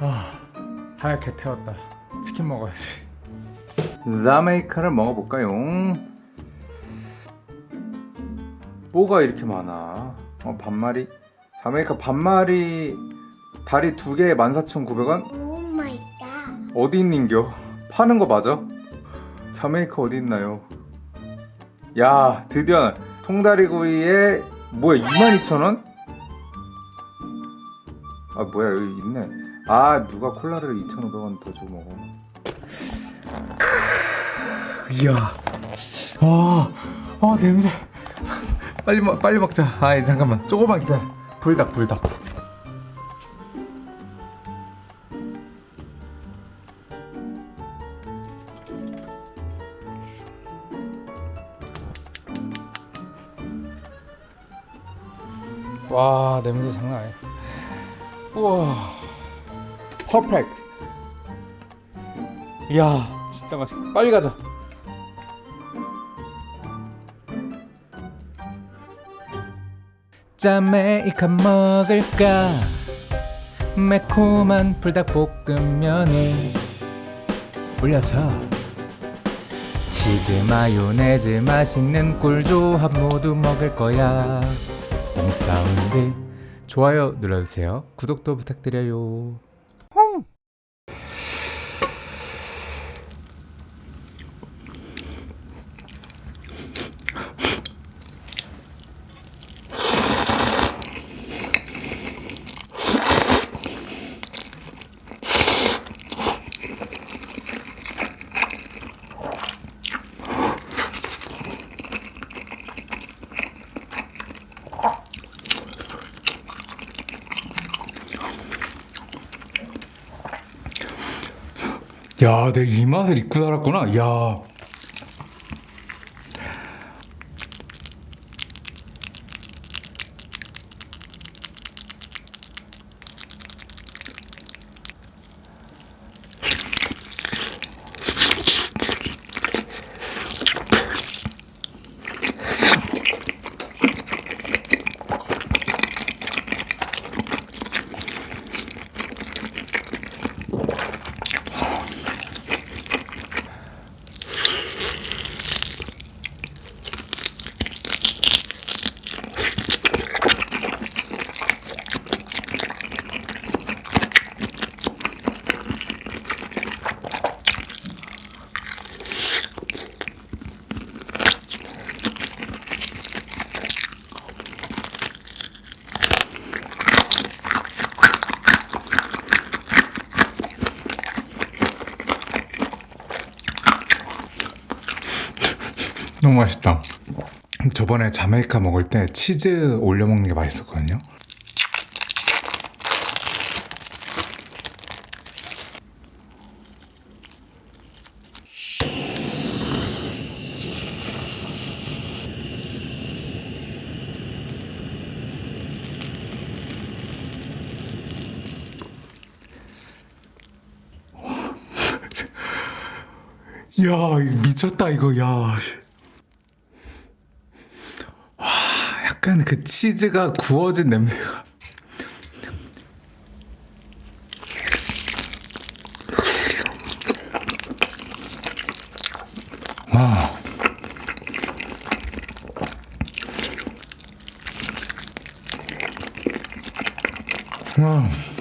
아 하얗게 태웠다. 치킨 먹어야지. 자메이카를 먹어볼까요? 뭐가 이렇게 많아? 어 반마리 자메이카 반마리 다리 두 개에 14,900원? Oh my god. 어디 있는겨? 파는 거 맞아? 자메이카 어디 있나요? 야 드디어 통다리구이에 뭐야 22,000원? 아 뭐야 여기 있네 아 누가 콜라를 2,500원 더 주고 먹어 이야 아, 아 냄새 빨리 먹 빨리 먹자 아 잠깐만 조금만 기다려 불닭 불닭. 와 냄새 장난 아니야. 우와. 퍼펙트. 이야 진짜 맛있겠다. 빨리 가자 자메이카 먹을까? 매콤한 불닭볶음면이 올려서 치즈 마요네즈 맛있는 꿀조합 모두 먹을 거야. 홈사운드. 좋아요 눌러주세요. 구독도 부탁드려요 야, 내가 이 맛을 잊고 살았구나. 야. 너무 맛있다. 저번에 자메이카 먹을 때 치즈 올려 먹는 게 맛있었거든요. 야, 미쳤다 이거. 야. 와, 약간 그 치즈가 구워진 냄새가. 와. 와.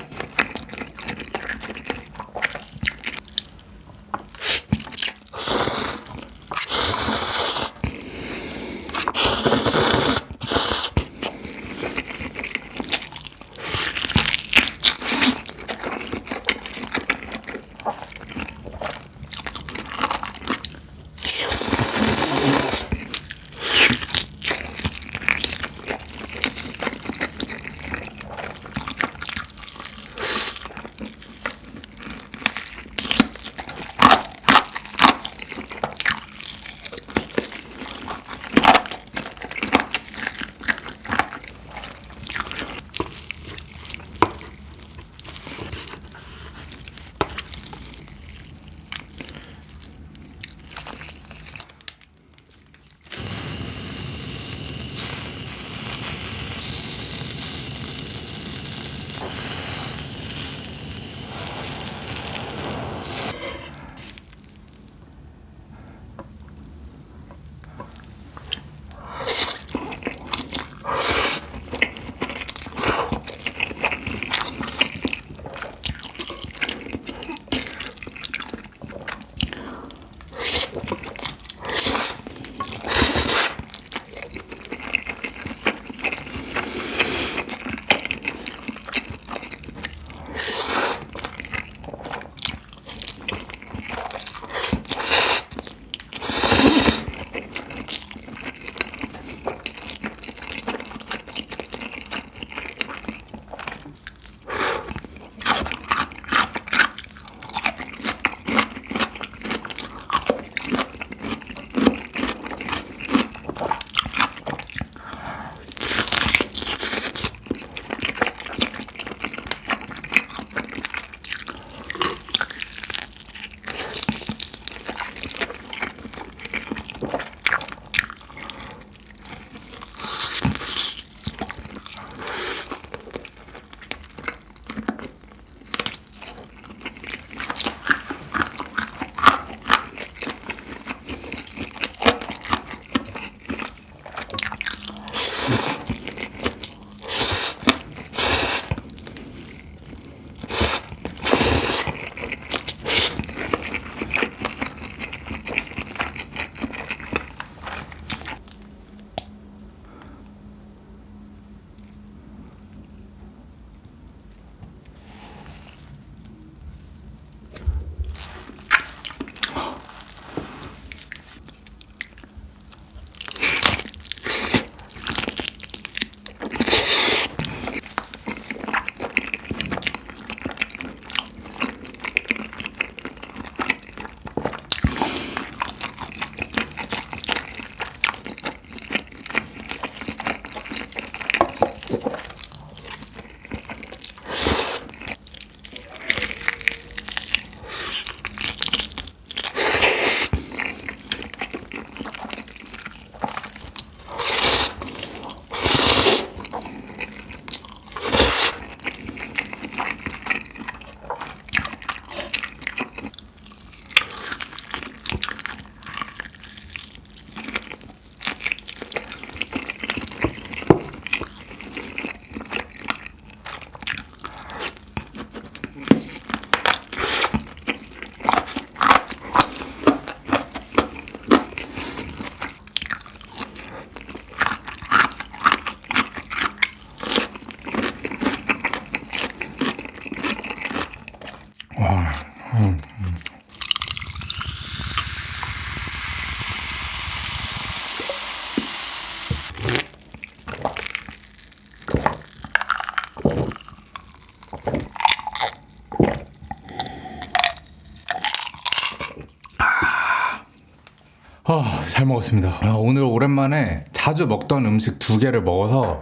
아, 잘 먹었습니다. 아, 오늘 오랜만에 자주 먹던 음식 두 개를 먹어서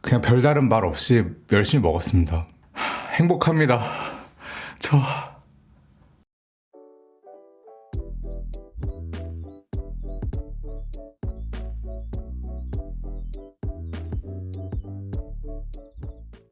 그냥 별다른 말 없이 열심히 먹었습니다. 하, 행복합니다. 저